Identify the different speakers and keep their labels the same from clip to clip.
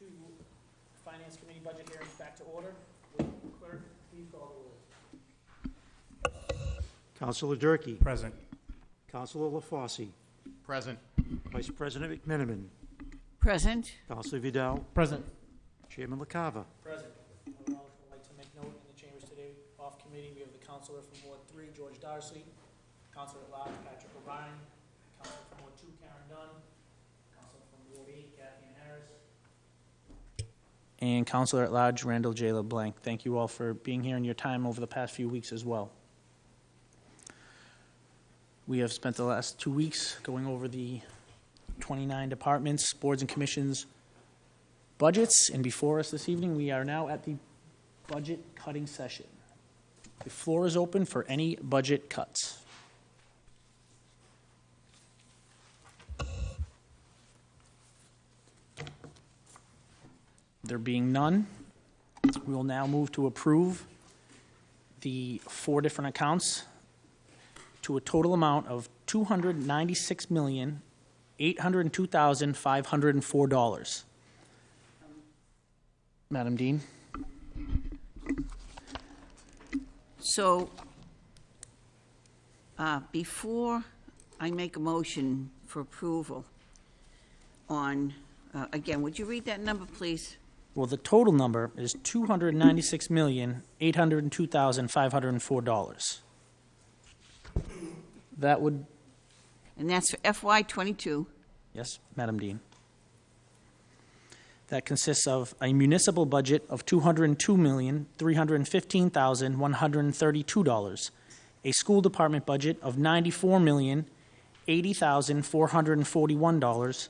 Speaker 1: to Finance Committee budget hearings back to order. Will clerk please call the roll?
Speaker 2: Counselor Durkee.
Speaker 3: Present.
Speaker 2: Councilor LaFauci.
Speaker 3: Present.
Speaker 2: Vice President McMenimon.
Speaker 4: Present.
Speaker 2: Councilor Vidal.
Speaker 3: Present.
Speaker 2: Chairman LaCava.
Speaker 1: Present. I would also like to make note in the chambers today, off committee, we have the councilor from Ward Three, George Darcy, councilor at large, Patrick O'Brien, councilor from Ward Two, Karen Dunn, counselor from Ward Eight, Cathyann Harris, and Counselor at Large Randall J. LeBlanc. Thank you all for being here and your time over the past few weeks as well. We have spent the last two weeks going over the 29 departments, boards, and commissions budgets, and before us this evening, we are now at the budget cutting session. The floor is open for any budget cuts. There being none, we will now move to approve the four different accounts to a total amount of two hundred ninety-six million, eight hundred and two thousand, five hundred and four dollars. Madam Dean?
Speaker 4: So, uh, before I make a motion for approval on, uh, again, would you read that number, please?
Speaker 1: Well, the total number is two hundred ninety-six million, eight hundred and two thousand, five hundred and four dollars. That would,
Speaker 4: And that's for FY '22.
Speaker 1: yes, Madam Dean. That consists of a municipal budget of two hundred and two million, three hundred and fifteen thousand, one hundred and thirty-two dollars. A school department budget of ninety-four million, eighty thousand, four hundred and forty-one dollars.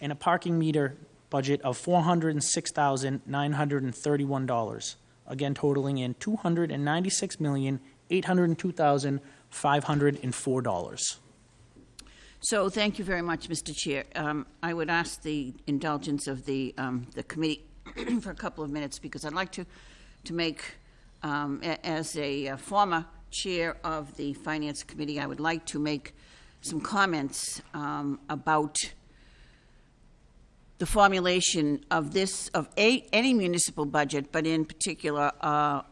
Speaker 1: And a parking meter budget of four hundred and six thousand, nine hundred and thirty-one dollars. Again totaling in two hundred and ninety-six million, eight hundred and two thousand, five hundred and four dollars.
Speaker 4: So, thank you very much, Mr. Chair. Um, I would ask the indulgence of the, um, the committee for a couple of minutes, because I'd like to, to make, um, a- as a uh, former chair of the Finance Committee, I would like to make some comments um, about the formulation of this, of a, any municipal budget, but in particular, uh,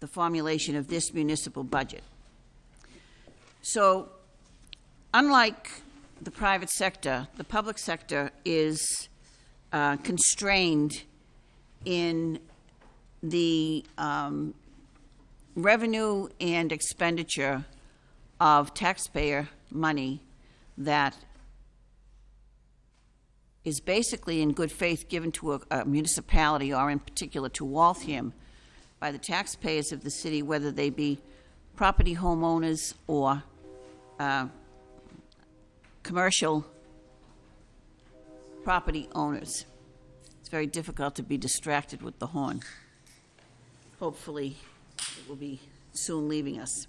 Speaker 4: the formulation of this municipal budget. So, unlike the private sector, the public sector is uh, constrained in the um, revenue and expenditure of taxpayer money that is basically in good faith given to a, a municipality or in particular to Waltham by the taxpayers of the city, whether they be property homeowners or uh, commercial property owners. It's very difficult to be distracted with the horn. Hopefully, it will be soon leaving us.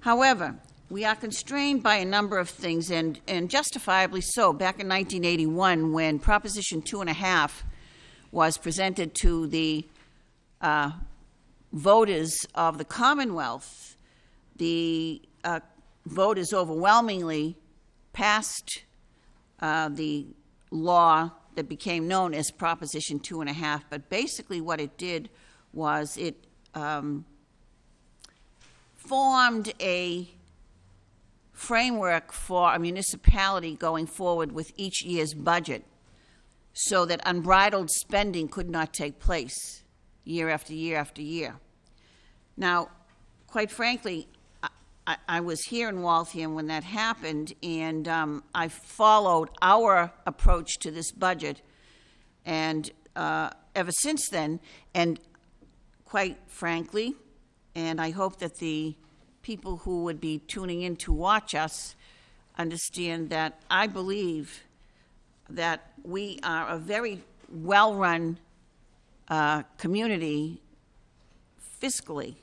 Speaker 4: However, we are constrained by a number of things, and, and justifiably so. Back in 1981, when Proposition Two and a Half was presented to the uh, voters of the Commonwealth, the uh, voters overwhelmingly passed uh, the law that became known as Proposition Two and a Half. But basically, what it did was it um, formed a framework for a municipality going forward with each year's budget so that unbridled spending could not take place year after year after year. Now, quite frankly, I- I, was here in Waltham when that happened, and um, I followed our approach to this budget, and uh, ever since then, and quite frankly, and I hope that the people who would be tuning in to watch us understand that I believe that we are a very well-run uh, community fiscally.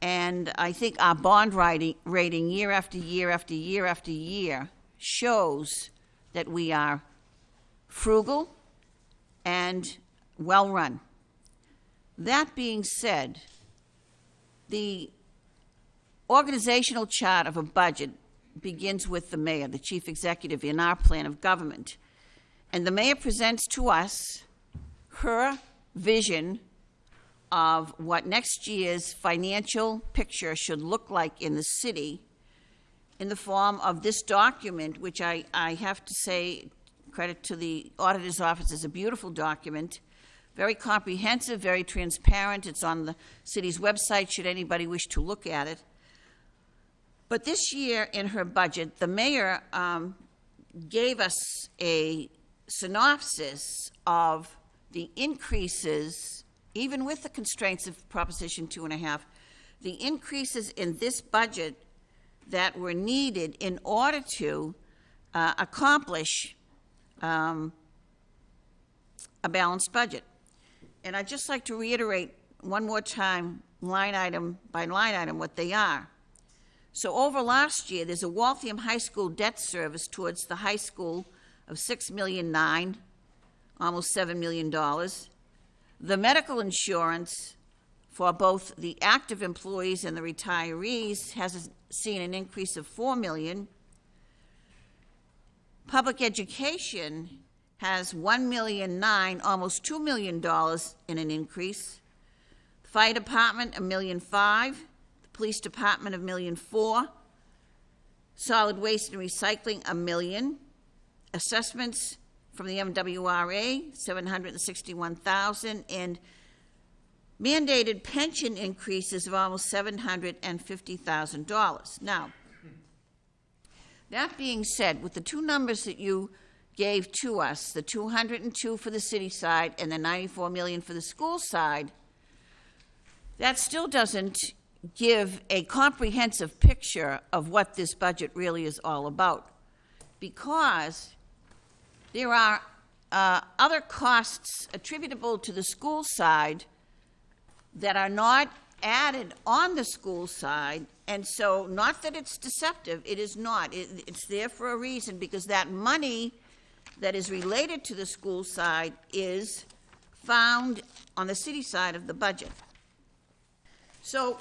Speaker 4: And I think our bond rating, rating year after year after year after year shows that we are frugal and well-run. That being said, the organizational chart of a budget begins with the mayor, the chief executive in our plan of government. And the mayor presents to us her vision of what next year's financial picture should look like in the city in the form of this document, which I, I have to say, credit to the auditor's office, is a beautiful document, very comprehensive, very transparent. It's on the city's website, should anybody wish to look at it. But this year in her budget, the mayor um, gave us a synopsis of the increases, even with the constraints of Proposition Two and a Half, the increases in this budget that were needed in order to uh, accomplish um, a balanced budget. And I'd just like to reiterate one more time, line item by line item, what they are. So over last year, there's a Waltham High School debt service towards the high school of six million nine, almost seven million dollars. The medical insurance for both the active employees and the retirees has seen an increase of four million. Public education has one million nine, almost two million dollars in an increase. Fire department, a million five. Police department, a million four. Solid waste and recycling, a million. Assessments from the MWRA, seven hundred and sixty-one thousand, and mandated pension increases of almost seven hundred and fifty thousand dollars. Now, that being said, with the two numbers that you gave to us, the two hundred and two for the city side and the ninety-four million for the school side, that still doesn't give a comprehensive picture of what this budget really is all about. Because there are uh, other costs attributable to the school side that are not added on the school side, and so, not that it's deceptive, it is not. It, it's there for a reason, because that money that is related to the school side is found on the city side of the budget. So,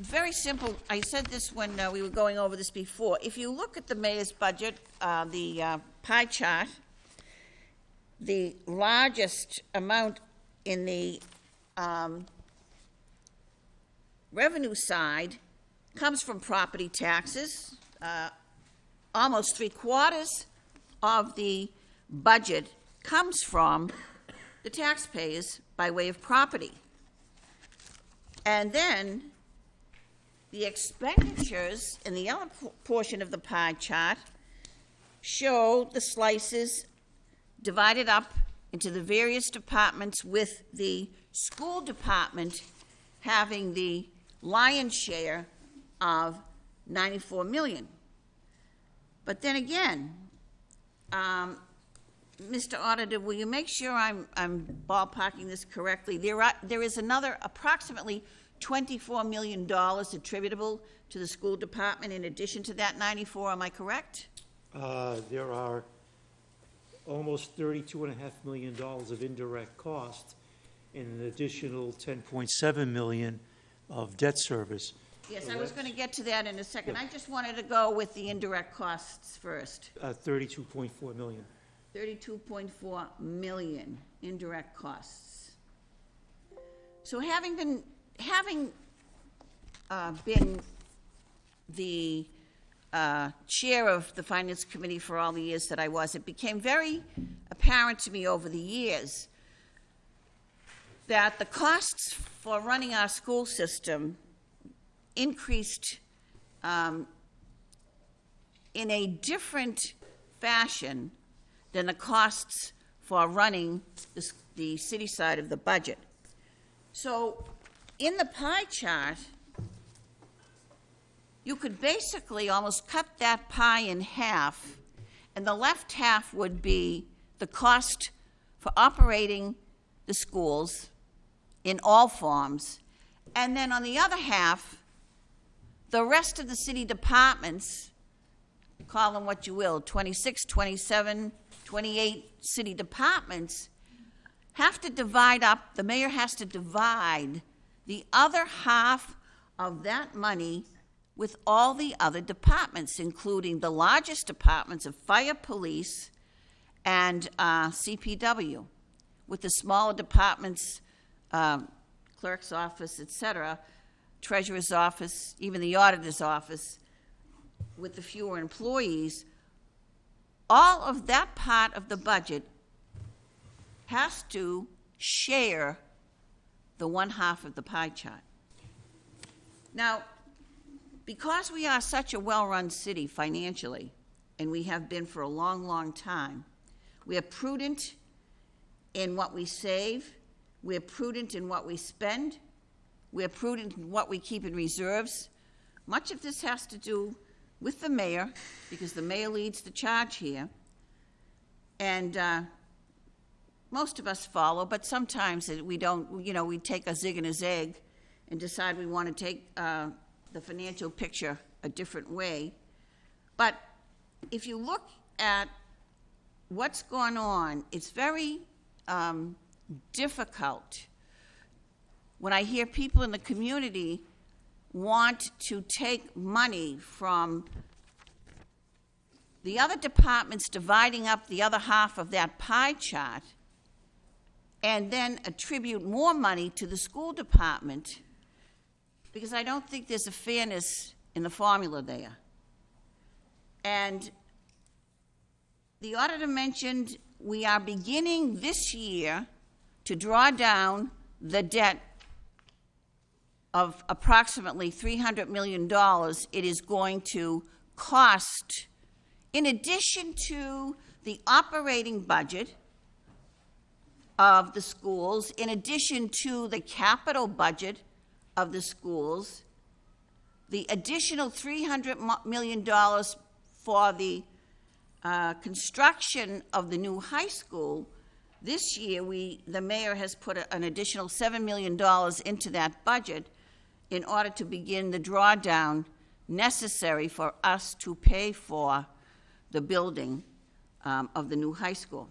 Speaker 4: very simple, I said this when uh, we were going over this before. If you look at the mayor's budget, uh, the uh, pie chart, the largest amount in the um, revenue side comes from property taxes. Uh, almost three quarters of the budget comes from the taxpayers by way of property. And then the expenditures in the other portion of the pie chart show the slices divided up into the various departments with the school department having the lion's share of 94 million. But then again, um, Mr. Auditor, will you make sure I'm, I'm ballparking this correctly? There are, there is another approximately $24 million attributable to the school department in addition to that 94, am I correct?
Speaker 2: Uh, There are almost thirty-two and a half million dollars of indirect costs and an additional ten point seven million of debt service.
Speaker 4: Yes, I was going to get to that in a second. I just wanted to go with the indirect costs first.
Speaker 2: Uh, thirty-two point four million.
Speaker 4: 32.4 million indirect costs. So having been, having uh, been the uh, chair of the Finance Committee for all the years that I was, it became very apparent to me over the years that the costs for running our school system increased um, in a different fashion than the costs for running the, the city side of the budget. So, in the pie chart, you could basically almost cut that pie in half, and the left half would be the cost for operating the schools in all forms, and then on the other half, the rest of the city departments call them what you will 26, 27, 28 city departments have to divide up, the mayor has to divide the other half of that money with all the other departments, including the largest departments of fire, police, and uh, CPW. with the smaller departments, um, clerk's office, et cetera, treasurer's office, even the auditor's office, with the fewer employees, all of that part of the budget has to share the one half of the pie chart. Now, because we are such a well-run city financially, and we have been for a long, long time, we are prudent in what we save, we're prudent in what we spend, we're prudent in what we keep in reserves. Much of this has to do with the mayor, because the mayor leads the charge here. And uh, most of us follow, but sometimes we don't, you know, we take a zig and a zag and decide we want to take uh, the financial picture a different way. But if you look at what's going on, it's very um, difficult when I hear people in the community want to take money from the other departments dividing up the other half of that pie chart and then attribute more money to the school department because I don't think there's a fairness in the formula there. And the auditor mentioned we are beginning this year to draw down the debt of approximately $300 million it is going to cost, in addition to the operating budget of the schools, in addition to the capital budget of the schools, the additional $300 million for the uh, construction of the new high school, this year, we, the mayor has put a- an additional $7 million into that budget in order to begin the drawdown necessary for us to pay for the building um, of the new high school.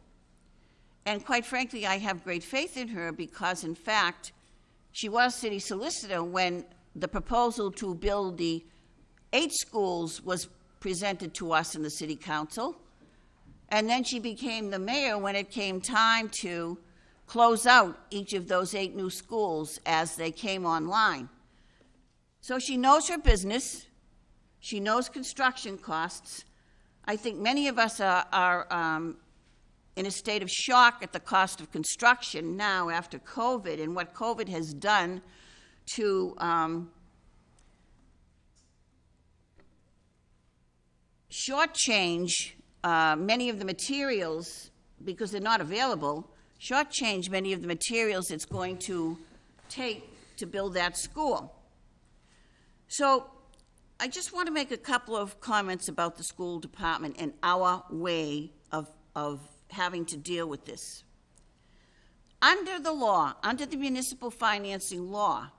Speaker 4: And quite frankly, I have great faith in her because, in fact, she was city solicitor when the proposal to build the eight schools was presented to us in the city council. And then she became the mayor when it came time to close out each of those eight new schools as they came online. So she knows her business. She knows construction costs. I think many of us are, are um, in a state of shock at the cost of construction now after COVID and what COVID has done to um, shortchange uh, many of the materials because they're not available, shortchange many of the materials it's going to take to build that school. So I just want to make a couple of comments about the school department and our way of, of having to deal with this. Under the law, under the municipal financing law,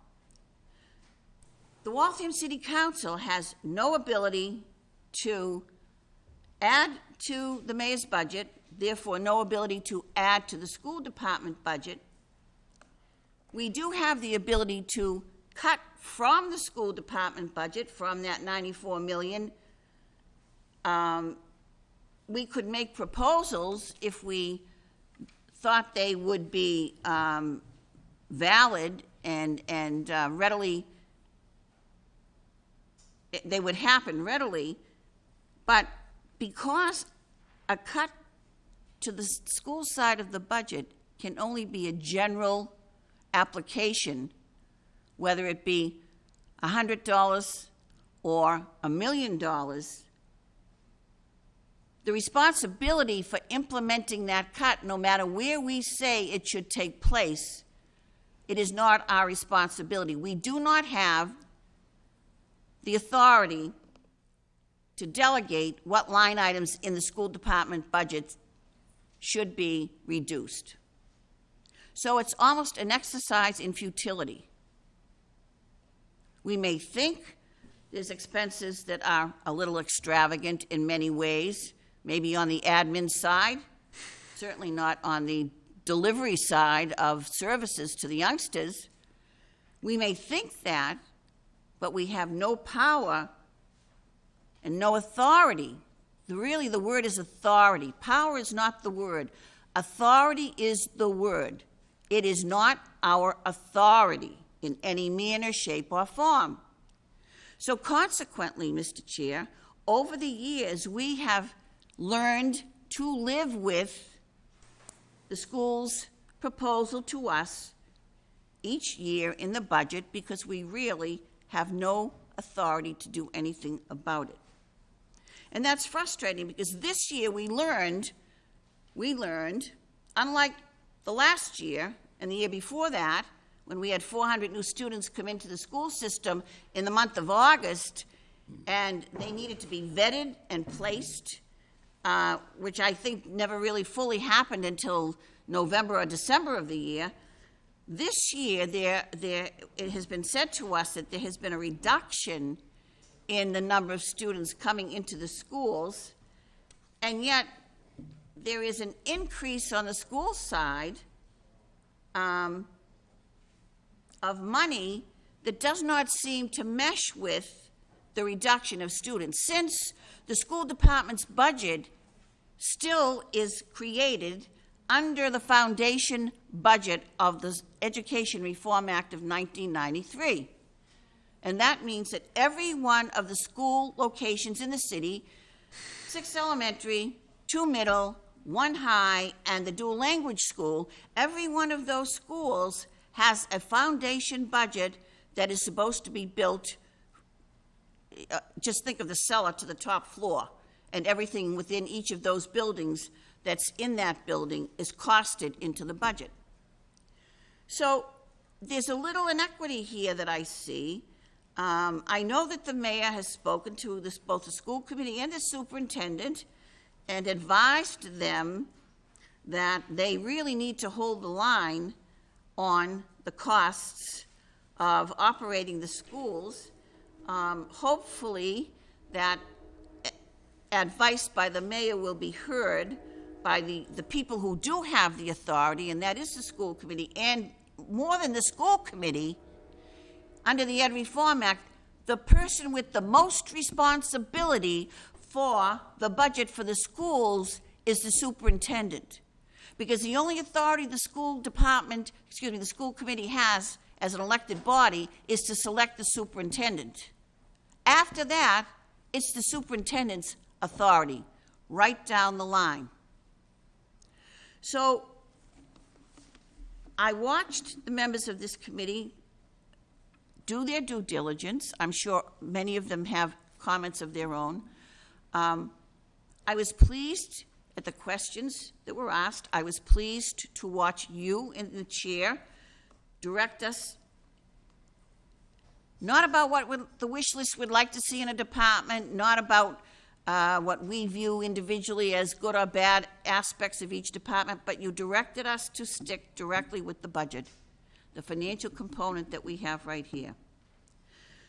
Speaker 4: the Waltham City Council has no ability to add to the mayor's budget, therefore no ability to add to the school department budget. We do have the ability to cut from the school department budget, from that 94 million. Um, We could make proposals if we thought they would be um, valid and, and uh, readily, they would happen readily, but because a cut to the school side of the budget can only be a general application, whether it be $100 or a million dollars, the responsibility for implementing that cut, no matter where we say it should take place, it is not our responsibility. We do not have the authority to delegate what line items in the school department budget should be reduced. So it's almost an exercise in futility. We may think there's expenses that are a little extravagant in many ways, maybe on the admin side, certainly not on the delivery side of services to the youngsters. We may think that, but we have no power and no authority. Really, the word is authority. Power is not the word. Authority is the word. It is not our authority in any manner, shape, or form. So consequently, Mr. Chair, over the years, we have learned to live with the school's proposal to us each year in the budget because we really have no authority to do anything about it. And that's frustrating because this year we learned, we learned, unlike the last year and the year before that, when we had 400 new students come into the school system in the month of August, and they needed to be vetted and placed, uh, which I think never really fully happened until November or December of the year. This year, there, there, it has been said to us that there has been a reduction in the number of students coming into the schools, and yet there is an increase on the school side um, of money that does not seem to mesh with the reduction of students. Since the school department's budget still is created under the foundation budget of the Education Reform Act of 1993. And that means that every one of the school locations in the city, six elementary, two middle, one high, and the dual language school, every one of those schools has a foundation budget that is supposed to be built. Uh, Just think of the cellar to the top floor, and everything within each of those buildings that's in that building is costed into the budget. So there's a little inequity here that I see. Um, I know that the mayor has spoken to this, both the school committee and the superintendent and advised them that they really need to hold the line on the costs of operating the schools. Um, hopefully, that advice by the mayor will be heard by the, the people who do have the authority, and that is the school committee, and more than the school committee, under the Ed Reform Act, the person with the most responsibility for the budget for the schools is the superintendent. Because the only authority the school department, excuse me, the school committee has as an elected body is to select the superintendent. After that, it's the superintendent's authority, right down the line. So I watched the members of this committee do their due diligence. I'm sure many of them have comments of their own. Um, I was pleased at the questions that were asked. I was pleased to watch you in the chair direct us not about what the wish list would like to see in a department, not about uh, what we view individually as good or bad aspects of each department, but you directed us to stick directly with the budget, the financial component that we have right here.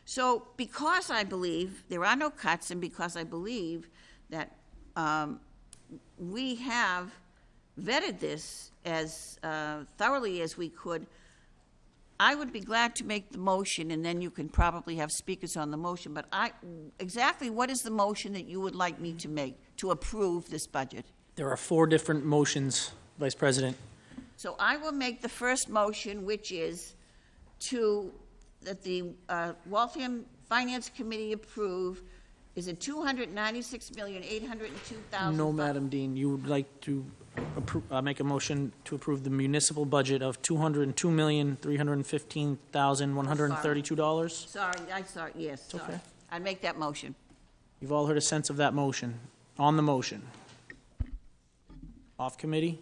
Speaker 4: So because I believe there are no cuts, and because I believe that um, we have vetted this as uh, thoroughly as we could, I would be glad to make the motion, and then you can probably have speakers on the motion, but I, exactly what is the motion that you would like me to make to approve this budget?
Speaker 1: There are four different motions, Vice President.
Speaker 4: So I will make the first motion, which is to, that the uh, Waltham Finance Committee approve, is it two hundred ninety-six million, eight hundred and two thousand?
Speaker 1: No, Madam Dean, you would like to appro- uh, make a motion to approve the municipal budget of $202,315,132?
Speaker 4: Sorry, I sorry, yes, sorry.
Speaker 1: okay.
Speaker 4: I'd make that motion.
Speaker 1: You've all heard a sense of that motion. On the motion. Off committee,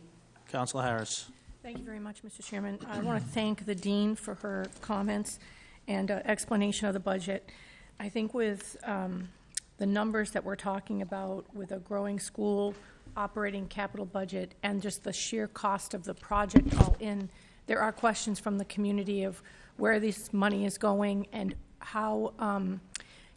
Speaker 1: Council Harris.
Speaker 3: Thank you very much, Mr. Chairman. I want to thank the dean for her comments and uh, explanation of the budget. I think with um, the numbers that we're talking about, with a growing school operating capital budget and just the sheer cost of the project all in, there are questions from the community of where this money is going and how um,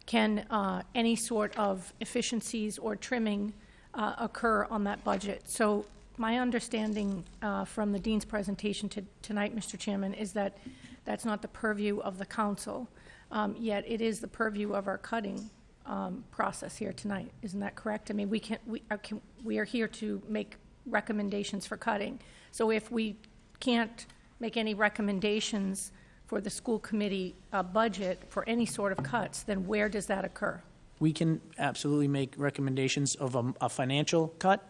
Speaker 3: can uh, any sort of efficiencies or trimming uh, occur on that budget. So my understanding uh, from the dean's presentation to- tonight, Mr. Chairman, is that that's not the purview of the council, um, yet it is the purview of our cutting um, process here tonight. Isn't that correct? I mean, we can, we are, can- we are here to make recommendations for cutting. So if we can't make any recommendations for the school committee uh, budget for any sort of cuts, then where does that occur?
Speaker 1: We can absolutely make recommendations of a, a financial cut.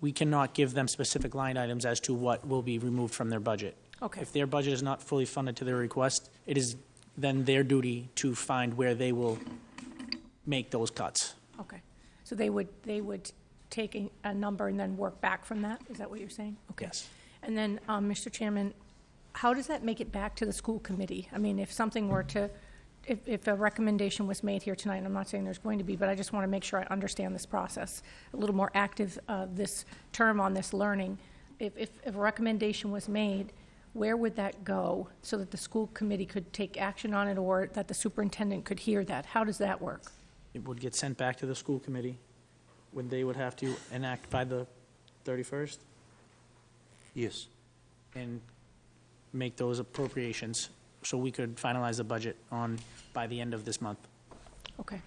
Speaker 1: We cannot give them specific line items as to what will be removed from their budget.
Speaker 3: Okay.
Speaker 1: If their budget is not fully funded to their request, it is then their duty to find where they will make those cuts.
Speaker 3: Okay. So they would, they would take a, a number and then work back from that? Is that what you're saying? Okay.
Speaker 1: Yes.
Speaker 3: And then, um, Mr. Chairman, how does that make it back to the school committee? I mean, if something were to, if, if a recommendation was made here tonight, and I'm not saying there's going to be, but I just want to make sure I understand this process, a little more active, uh, this term on this learning. If, if, if a recommendation was made, where would that go so that the school committee could take action on it or that the superintendent could hear that? How does that work?
Speaker 1: It would get sent back to the school committee, when they would have to enact by the 31st
Speaker 2: Yes.
Speaker 1: and make those appropriations, so we could finalize the budget on, by the end of this month.
Speaker 3: Okay.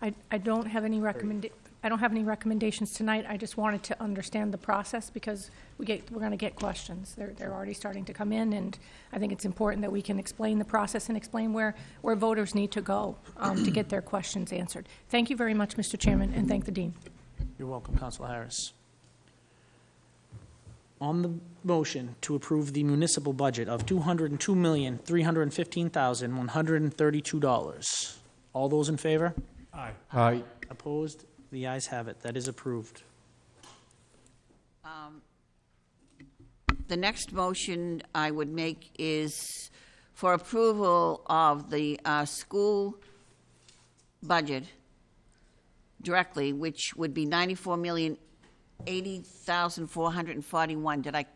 Speaker 3: I, I don't have any recommend, I don't have any recommendations tonight. I just wanted to understand the process because we get, we're going to get questions. They're, they're already starting to come in, and I think it's important that we can explain the process and explain where, where voters need to go um, to get their questions answered. Thank you very much, Mr. Chairman, and thank the dean.
Speaker 1: You're welcome, Counselor Harris. On the motion to approve the municipal budget of $202,315,132, all those in favor?
Speaker 5: Aye.
Speaker 1: Opposed? The ayes have it. That is approved.
Speaker 4: The next motion I would make is for approval of the uh, school budget directly, which would be ninety-four million, eighty thousand, four hundred and forty-one. Did I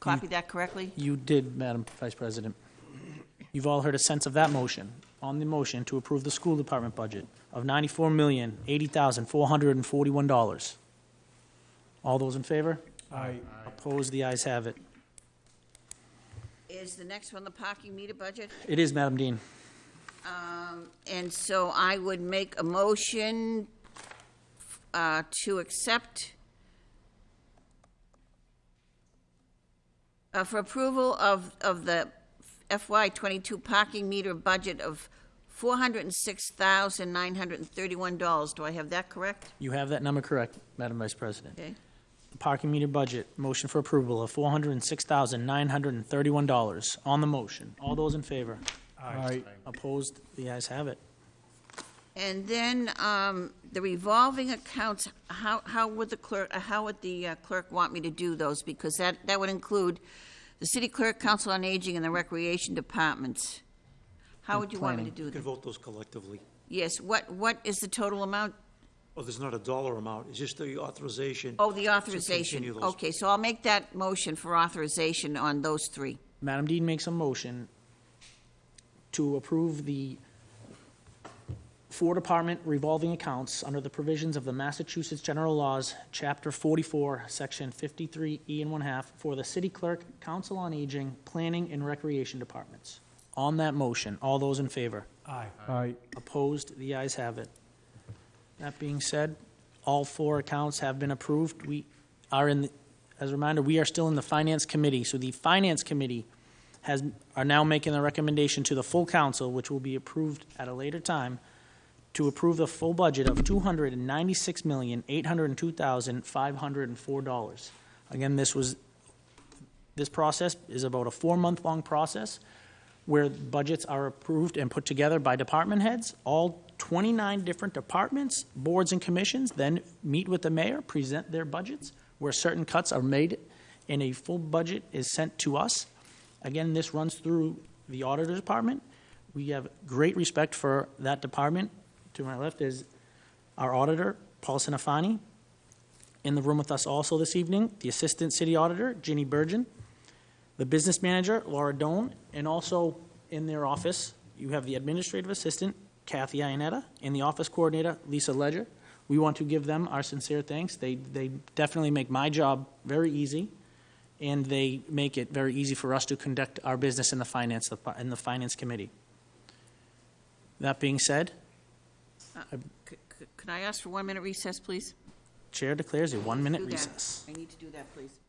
Speaker 4: copy that correctly?
Speaker 1: You did, Madam Vice President. You've all heard a sense of that motion. On the motion to approve the school department budget of $94,080,441. All those in favor?
Speaker 5: Aye.
Speaker 1: Opposed? The ayes have it.
Speaker 4: Is the next one the parking meter budget?
Speaker 1: It is, Madam Dean.
Speaker 4: Um, And so I would make a motion uh, to accept uh, for approval of, of the FY twenty-two parking meter budget of four hundred and six thousand nine hundred and thirty-one dollars. Do I have that correct?
Speaker 1: You have that number correct, Madam Vice President.
Speaker 4: Okay.
Speaker 1: The parking meter budget, motion for approval of $406,931. On the motion, all those in favor?
Speaker 5: Aye.
Speaker 1: Opposed? The ayes have it.
Speaker 4: And then um, the revolving accounts, how, how would the clerk, uh, how would the uh, clerk want me to do those? Because that, that would include the city clerk, council on aging, and the recreation departments. How would you want me to
Speaker 1: planning.
Speaker 4: do
Speaker 2: You can
Speaker 4: that?
Speaker 2: vote those collectively.
Speaker 4: Yes, what, what is the total amount?
Speaker 2: Oh, there's not a dollar amount, it's just the authorization.
Speaker 4: Oh, the authorization.
Speaker 2: continue those.
Speaker 4: Okay, so I'll make that motion for authorization on those three.
Speaker 1: Madam Dean makes a motion to approve the four-department revolving accounts under the provisions of the Massachusetts General Laws, Chapter 44, Section 53E and one-half, for the city clerk, council on aging, planning, and recreation departments. On that motion, all those in favor?
Speaker 5: Aye.
Speaker 1: Opposed? The ayes have it. That being said, all four accounts have been approved. We are in, the- as a reminder, we are still in the Finance Committee. So the Finance Committee has, are now making the recommendation to the full council, which will be approved at a later time, to approve the full budget of $296,802,504. Again, this was, this process is about a four-month-long process where budgets are approved and put together by department heads. All 29 different departments, boards, and commissions then meet with the mayor, present their budgets, where certain cuts are made, and a full budget is sent to us. Again, this runs through the auditor department. We have great respect for that department. To my left is our auditor, Paul Centofanti. In the room with us also this evening, the assistant city auditor, Ginny Burgeon the business manager, Laura Doan, and also in their office, you have the administrative assistant, Kathy Ionetta, and the office coordinator, Lisa Ledger. We want to give them our sincere thanks. They, they definitely make my job very easy, and they make it very easy for us to conduct our business in the finance, in the finance committee. That being said, uh,
Speaker 4: C- c- Can I ask for one minute recess, please?
Speaker 1: Chair declares a one-minute recess.
Speaker 4: I need to do that, please.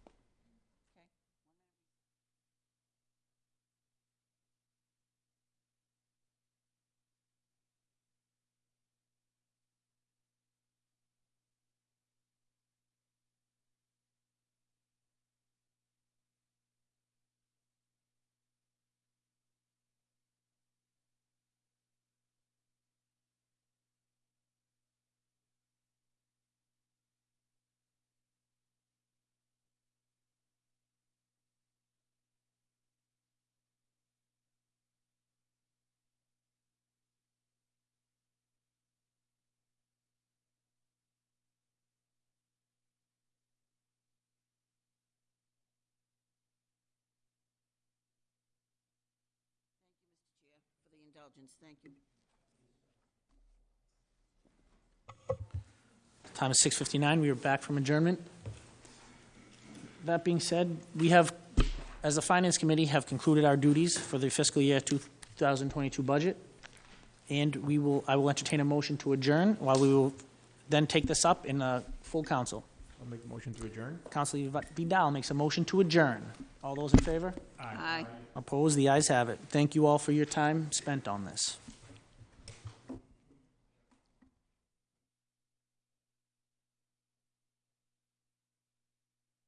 Speaker 4: Thank you.
Speaker 1: Time is 6:59. We are back from adjournment. That being said, we have, as the Finance Committee, have concluded our duties for the fiscal year 2022 budget, and we will, I will entertain a motion to adjourn, while we will then take this up in a full council.
Speaker 5: I'll make a motion to adjourn.
Speaker 1: Councilor Vidal makes a motion to adjourn. All those in favor?
Speaker 4: Aye.
Speaker 1: Opposed? The ayes have it. Thank you all for your time spent on this.